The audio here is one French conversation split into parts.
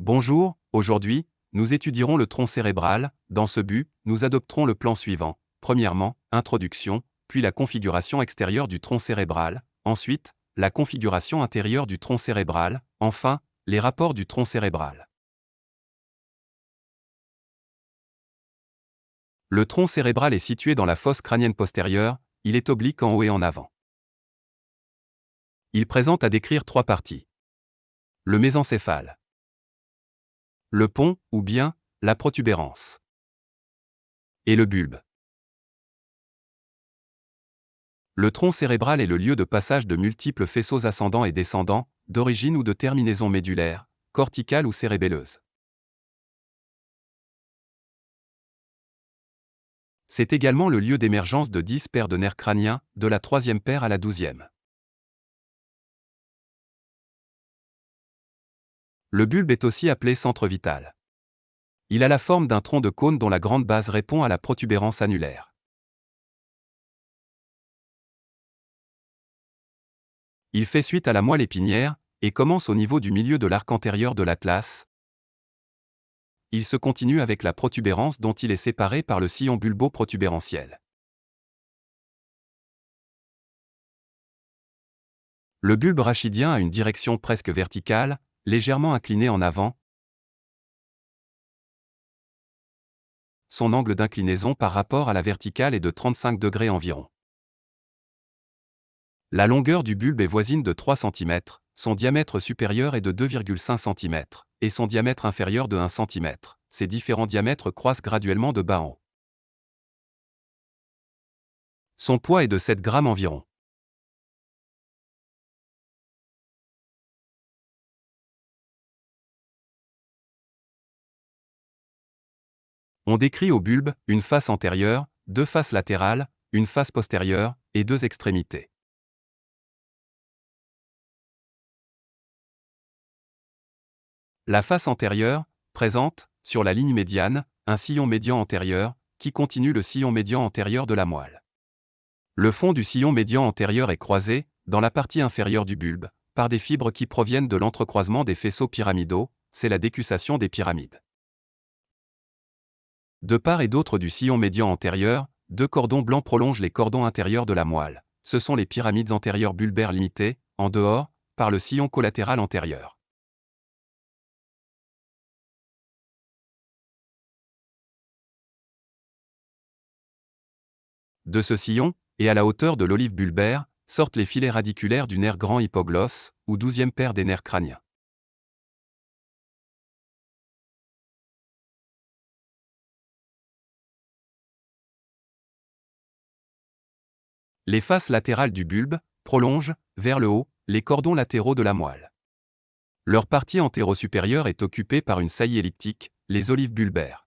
Bonjour, aujourd'hui, nous étudierons le tronc cérébral. Dans ce but, nous adopterons le plan suivant. Premièrement, introduction, puis la configuration extérieure du tronc cérébral, ensuite, la configuration intérieure du tronc cérébral, enfin, les rapports du tronc cérébral. Le tronc cérébral est situé dans la fosse crânienne postérieure, il est oblique en haut et en avant. Il présente à décrire trois parties. Le mésencéphale. Le pont, ou bien, la protubérance. Et le bulbe. Le tronc cérébral est le lieu de passage de multiples faisceaux ascendants et descendants, d'origine ou de terminaison médulaire, corticale ou cérébelleuse. C'est également le lieu d'émergence de 10 paires de nerfs crâniens, de la troisième paire à la douzième. Le bulbe est aussi appelé centre vital. Il a la forme d'un tronc de cône dont la grande base répond à la protubérance annulaire. Il fait suite à la moelle épinière, et commence au niveau du milieu de l'arc antérieur de l'atlas. Il se continue avec la protubérance dont il est séparé par le sillon bulbo-protubérantiel. Le bulbe rachidien a une direction presque verticale, légèrement inclinée en avant. Son angle d'inclinaison par rapport à la verticale est de 35 degrés environ. La longueur du bulbe est voisine de 3 cm, son diamètre supérieur est de 2,5 cm, et son diamètre inférieur de 1 cm. Ces différents diamètres croissent graduellement de bas en haut. Son poids est de 7 grammes environ. On décrit au bulbe une face antérieure, deux faces latérales, une face postérieure et deux extrémités. La face antérieure présente, sur la ligne médiane, un sillon médian antérieur, qui continue le sillon médian antérieur de la moelle. Le fond du sillon médian antérieur est croisé, dans la partie inférieure du bulbe, par des fibres qui proviennent de l'entrecroisement des faisceaux pyramidaux, c'est la décussation des pyramides. De part et d'autre du sillon médian antérieur, deux cordons blancs prolongent les cordons intérieurs de la moelle. Ce sont les pyramides antérieures bulbaires limitées, en dehors, par le sillon collatéral antérieur. De ce sillon, et à la hauteur de l'olive bulbaire, sortent les filets radiculaires du nerf grand hypoglosse, ou douzième paire des nerfs crâniens. Les faces latérales du bulbe prolongent, vers le haut, les cordons latéraux de la moelle. Leur partie antéro-supérieure est occupée par une saillie elliptique, les olives bulbaires.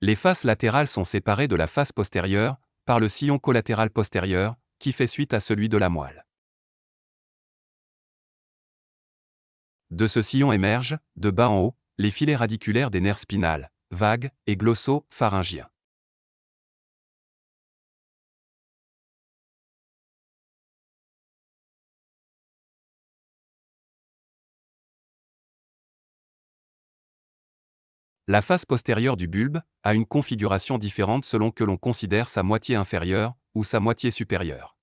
Les faces latérales sont séparées de la face postérieure, par le sillon collatéral postérieur, qui fait suite à celui de la moelle. De ce sillon émergent, de bas en haut, les filets radiculaires des nerfs spinales, vagues et glosso-pharyngiens. La face postérieure du bulbe a une configuration différente selon que l'on considère sa moitié inférieure ou sa moitié supérieure.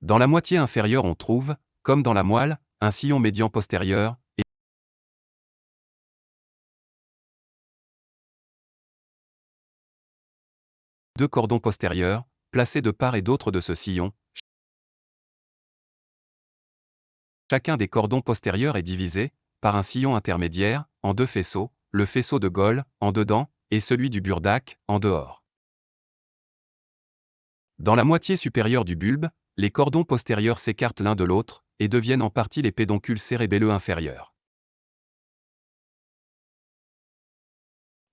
Dans la moitié inférieure on trouve, comme dans la moelle, un sillon médian postérieur deux cordons postérieurs, placés de part et d'autre de ce sillon. Chacun des cordons postérieurs est divisé, par un sillon intermédiaire, en deux faisceaux, le faisceau de Gaulle, en dedans, et celui du burdac, en dehors. Dans la moitié supérieure du bulbe, les cordons postérieurs s'écartent l'un de l'autre, et deviennent en partie les pédoncules cérébelleux inférieurs.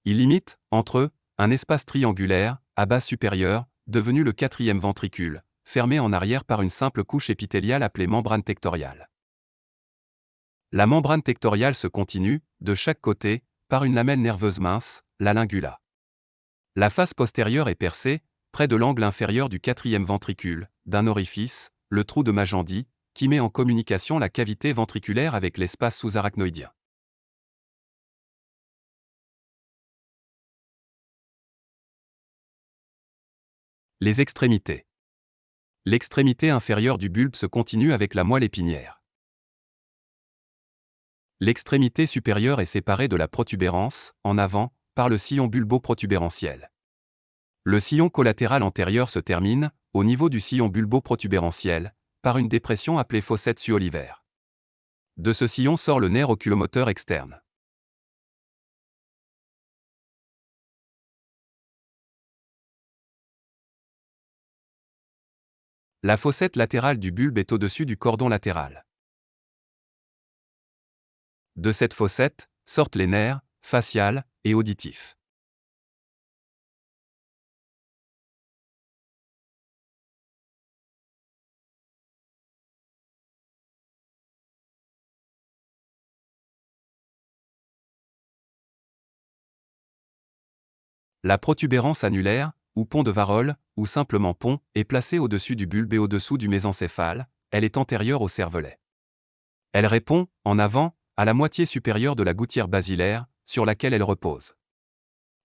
Ils limitent, entre eux, un espace triangulaire, à base supérieure, devenu le quatrième ventricule, fermé en arrière par une simple couche épithéliale appelée membrane tectoriale. La membrane tectoriale se continue, de chaque côté, par une lamelle nerveuse mince, la lingula. La face postérieure est percée, près de l'angle inférieur du quatrième ventricule, d'un orifice, le trou de Magendie, qui met en communication la cavité ventriculaire avec l'espace sous-arachnoïdien. Les extrémités. L'extrémité inférieure du bulbe se continue avec la moelle épinière. L'extrémité supérieure est séparée de la protubérance, en avant, par le sillon bulbo-protubérantiel. Le sillon collatéral antérieur se termine, au niveau du sillon bulbo-protubérantiel, par une dépression appelée fossette su-olivaire. De ce sillon sort le nerf oculomoteur externe. La fossette latérale du bulbe est au-dessus du cordon latéral. De cette fossette sortent les nerfs, faciales et auditifs. La protubérance annulaire, ou pont de Varol, ou simplement pont, est placée au-dessus du bulbe et au-dessous du mésencéphale, elle est antérieure au cervelet. Elle répond, en avant, à la moitié supérieure de la gouttière basilaire, sur laquelle elle repose.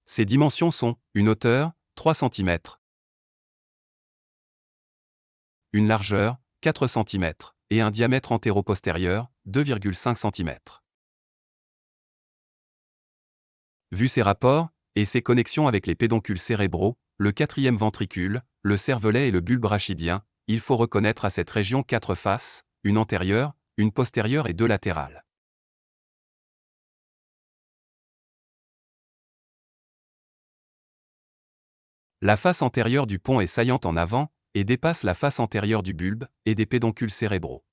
Ses dimensions sont une hauteur, 3 cm, une largeur, 4 cm, et un diamètre antéro-postérieur, 2,5 cm. Vu ces rapports, et ses connexions avec les pédoncules cérébraux, le quatrième ventricule, le cervelet et le bulbe rachidien, il faut reconnaître à cette région quatre faces, une antérieure, une postérieure et deux latérales. La face antérieure du pont est saillante en avant, et dépasse la face antérieure du bulbe et des pédoncules cérébraux.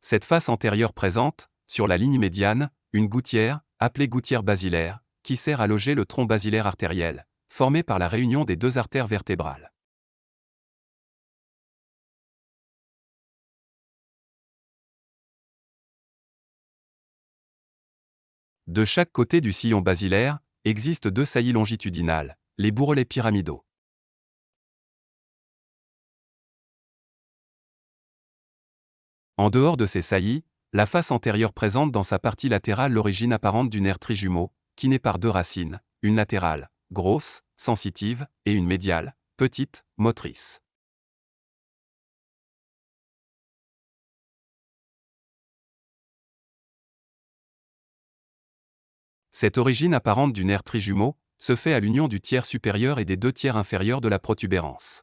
Cette face antérieure présente, sur la ligne médiane, une gouttière, appelée gouttière basilaire, qui sert à loger le tronc basilaire artériel, formé par la réunion des deux artères vertébrales. De chaque côté du sillon basilaire, existent deux saillies longitudinales, les bourrelets pyramidaux. En dehors de ces saillies, la face antérieure présente dans sa partie latérale l'origine apparente du nerf trijumeau, qui naît par deux racines, une latérale, grosse, sensitive, et une médiale, petite, motrice. Cette origine apparente du nerf trijumeau se fait à l'union du tiers supérieur et des deux tiers inférieurs de la protubérance.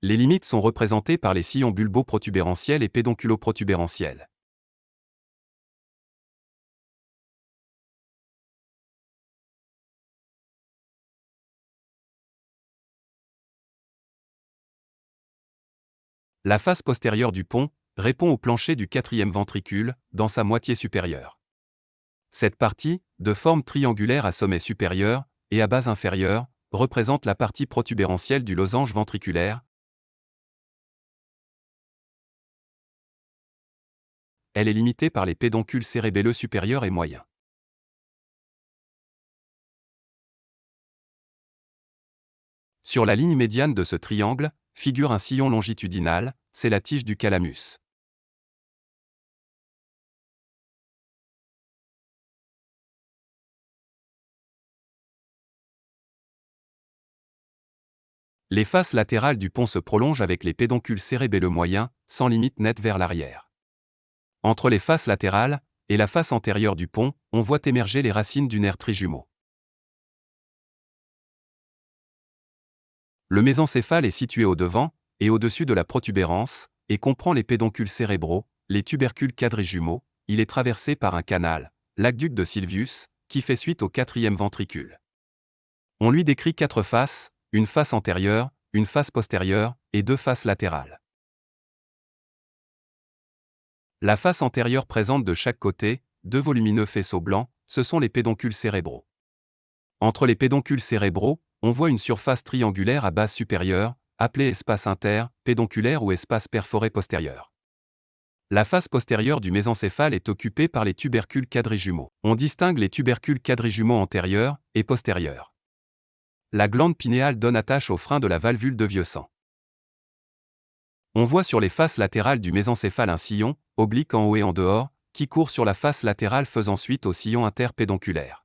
Les limites sont représentées par les sillons bulbo-protubérantiels et pédonculo-protubérantiels. La face postérieure du pont répond au plancher du quatrième ventricule, dans sa moitié supérieure. Cette partie, de forme triangulaire à sommet supérieur et à base inférieure, représente la partie protubérantielle du losange ventriculaire. Elle est limitée par les pédoncules cérébelleux supérieurs et moyens. Sur la ligne médiane de ce triangle, figure un sillon longitudinal, c'est la tige du calamus. Les faces latérales du pont se prolongent avec les pédoncules cérébelleux moyens, sans limite nette vers l'arrière. Entre les faces latérales et la face antérieure du pont, on voit émerger les racines du nerf trijumeau. Le mésencéphale est situé au devant et au-dessus de la protubérance et comprend les pédoncules cérébraux, les tubercules quadrijumeaux. Il est traversé par un canal, l'aqueduc de Sylvius, qui fait suite au quatrième ventricule. On lui décrit quatre faces, une face antérieure, une face postérieure et deux faces latérales. La face antérieure présente de chaque côté deux volumineux faisceaux blancs, ce sont les pédoncules cérébraux. Entre les pédoncules cérébraux, on voit une surface triangulaire à base supérieure, appelée espace inter, pédonculaire ou espace perforé postérieur. La face postérieure du mésencéphale est occupée par les tubercules quadrijumeaux. On distingue les tubercules quadrijumeaux antérieurs et postérieurs. La glande pinéale donne attache au frein de la valvule de vieux sang. On voit sur les faces latérales du mésencéphale un sillon, oblique en haut et en dehors, qui court sur la face latérale faisant suite au sillon interpédonculaire.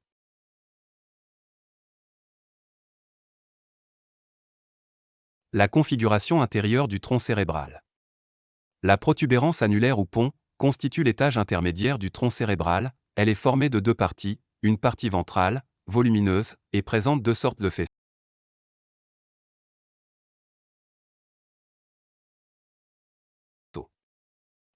La configuration intérieure du tronc cérébral. La protubérance annulaire ou pont constitue l'étage intermédiaire du tronc cérébral, elle est formée de deux parties, une partie ventrale, volumineuse, et présente deux sortes de faisceaux.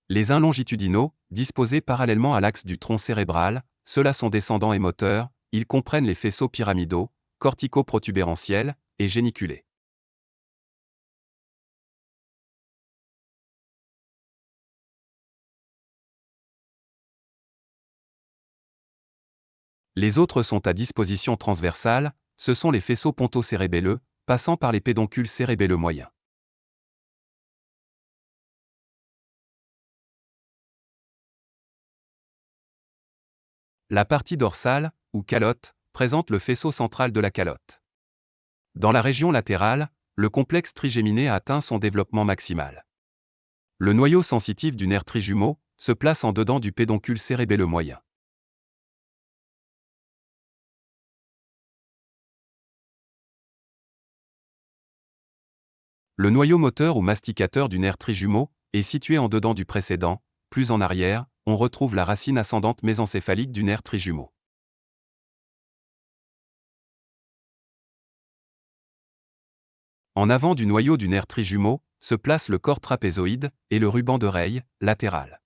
Les uns longitudinaux, disposés parallèlement à l'axe du tronc cérébral, ceux-là sont descendants et moteurs, ils comprennent les faisceaux pyramidaux, cortico-protubérantiels et géniculés. Les autres sont à disposition transversale, ce sont les faisceaux pontocérébelleux, passant par les pédoncules cérébelleux moyens. La partie dorsale, ou calotte, présente le faisceau central de la calotte. Dans la région latérale, le complexe trigéminé a atteint son développement maximal. Le noyau sensitif du nerf trijumeau se place en dedans du pédoncule cérébelleux moyen. Le noyau moteur ou masticateur du nerf trijumeau est situé en dedans du précédent, plus en arrière, on retrouve la racine ascendante mésencéphalique du nerf trijumeau. En avant du noyau du nerf trijumeau se place le corps trapézoïde et le ruban d'oreille, latéral.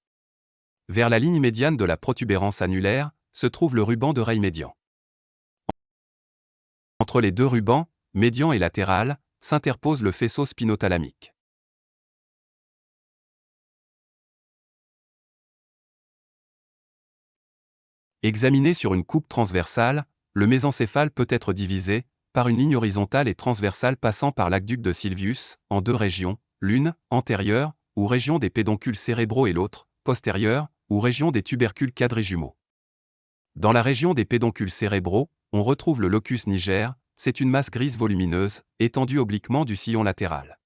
Vers la ligne médiane de la protubérance annulaire se trouve le ruban d'oreille médian. Entre les deux rubans, médian et latéral, s'interpose le faisceau spinothalamique. Examiné sur une coupe transversale, le mésencéphale peut être divisé par une ligne horizontale et transversale passant par l'aqueduc de Sylvius, en deux régions, l'une, antérieure, ou région des pédoncules cérébraux et l'autre, postérieure, ou région des tubercules quadrijumeaux. Dans la région des pédoncules cérébraux, on retrouve le locus niger, c'est une masse grise volumineuse, étendue obliquement du sillon latéral.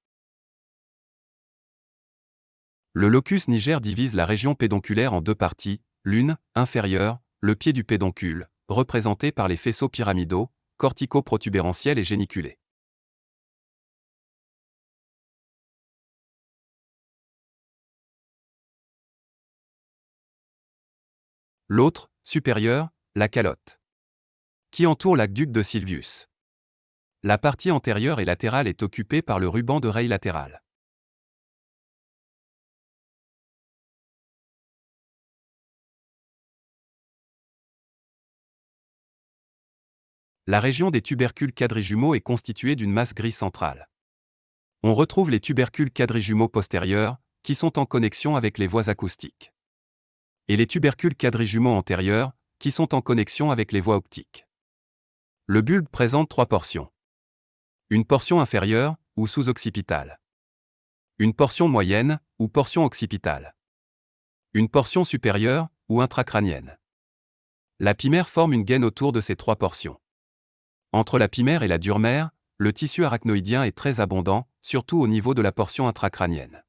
Le locus niger divise la région pédonculaire en deux parties, l'une, inférieure, le pied du pédoncule, représenté par les faisceaux pyramidaux, cortico-protubérantiels et géniculés. L'autre, supérieur, la calotte. Qui entoure l'aqueduc de Sylvius. La partie antérieure et latérale est occupée par le ruban d'oreille latéral. La région des tubercules quadrijumeaux est constituée d'une masse grise centrale. On retrouve les tubercules quadrijumeaux postérieurs, qui sont en connexion avec les voies acoustiques. Et les tubercules quadrijumeaux antérieurs, qui sont en connexion avec les voies optiques. Le bulbe présente trois portions une portion inférieure, ou sous-occipitale. Une portion moyenne, ou portion occipitale. Une portion supérieure, ou intracrânienne. La pimère forme une gaine autour de ces trois portions. Entre la pimère et la durmère, le tissu arachnoïdien est très abondant, surtout au niveau de la portion intracrânienne.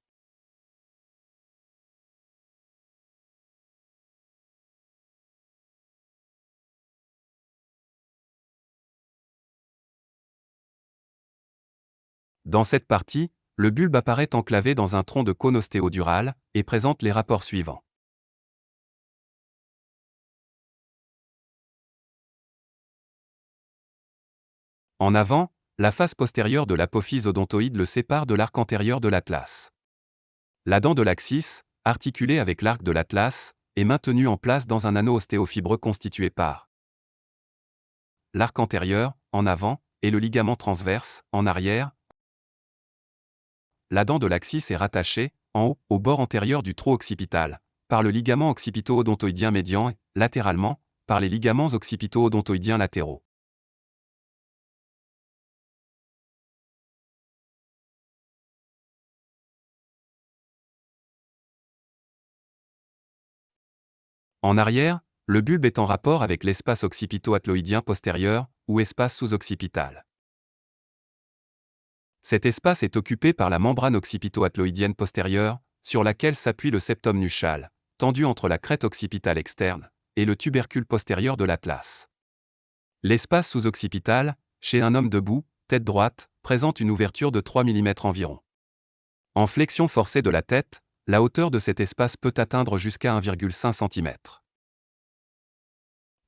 Dans cette partie, le bulbe apparaît enclavé dans un tronc de cône ostéodural et présente les rapports suivants. En avant, la face postérieure de l'apophyse odontoïde le sépare de l'arc antérieur de l'atlas. La dent de l'axis, articulée avec l'arc de l'atlas, est maintenue en place dans un anneau ostéofibreux constitué par l'arc antérieur, en avant, et le ligament transverse, en arrière, la dent de l'axis est rattachée, en haut, au bord antérieur du trou occipital, par le ligament occipito-odontoïdien médian et, latéralement, par les ligaments occipito-odontoïdiens latéraux. En arrière, le bulbe est en rapport avec l'espace occipito-atloïdien postérieur, ou espace sous-occipital. Cet espace est occupé par la membrane occipito-atloïdienne postérieure, sur laquelle s'appuie le septum nuchal, tendu entre la crête occipitale externe et le tubercule postérieur de l'atlas. L'espace sous-occipital, chez un homme debout, tête droite, présente une ouverture de 3 mm environ. En flexion forcée de la tête, la hauteur de cet espace peut atteindre jusqu'à 1,5 cm.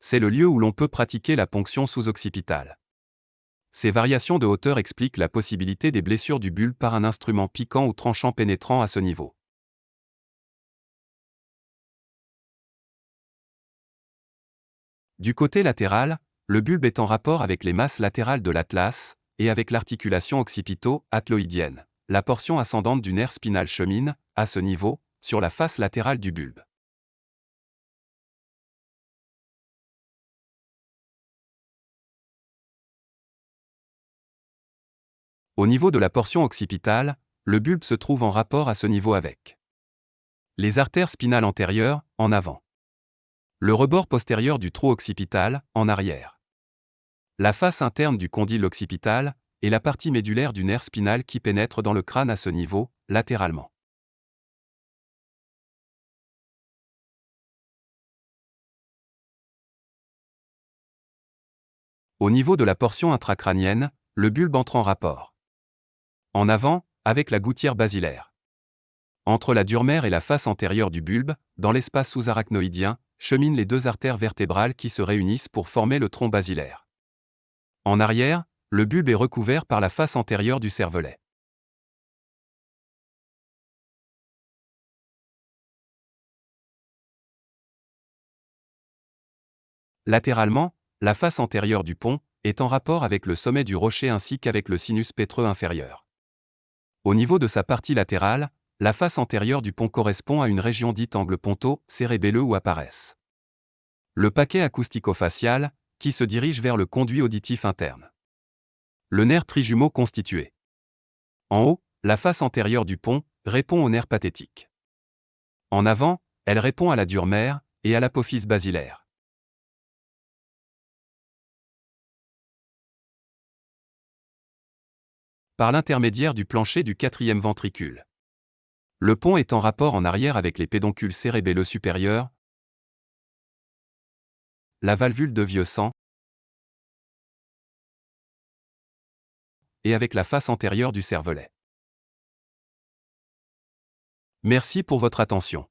C'est le lieu où l'on peut pratiquer la ponction sous-occipitale. Ces variations de hauteur expliquent la possibilité des blessures du bulbe par un instrument piquant ou tranchant pénétrant à ce niveau. Du côté latéral, le bulbe est en rapport avec les masses latérales de l'atlas et avec l'articulation occipito-atloïdienne. La portion ascendante du nerf spinal chemine, à ce niveau, sur la face latérale du bulbe. Au niveau de la portion occipitale, le bulbe se trouve en rapport à ce niveau avec les artères spinales antérieures, en avant. Le rebord postérieur du trou occipital, en arrière. La face interne du condyle occipital, et la partie médulaire du nerf spinal qui pénètre dans le crâne à ce niveau, latéralement. Au niveau de la portion intracrânienne, le bulbe entre en rapport. En avant, avec la gouttière basilaire. Entre la durmère et la face antérieure du bulbe, dans l'espace sous-arachnoïdien, cheminent les deux artères vertébrales qui se réunissent pour former le tronc basilaire. En arrière, le bulbe est recouvert par la face antérieure du cervelet. Latéralement, la face antérieure du pont est en rapport avec le sommet du rocher ainsi qu'avec le sinus pétreux inférieur. Au niveau de sa partie latérale, la face antérieure du pont correspond à une région dite angle ponto, cérébelleux ou apparaissent. Le paquet acoustico-facial, qui se dirige vers le conduit auditif interne. Le nerf trijumeau constitué. En haut, la face antérieure du pont répond au nerf pathétique. En avant, elle répond à la dure-mère et à l'apophyse basilaire. Par l'intermédiaire du plancher du quatrième ventricule. Le pont est en rapport en arrière avec les pédoncules cérébelleux supérieurs, la valvule de vieux sang et avec la face antérieure du cervelet. Merci pour votre attention.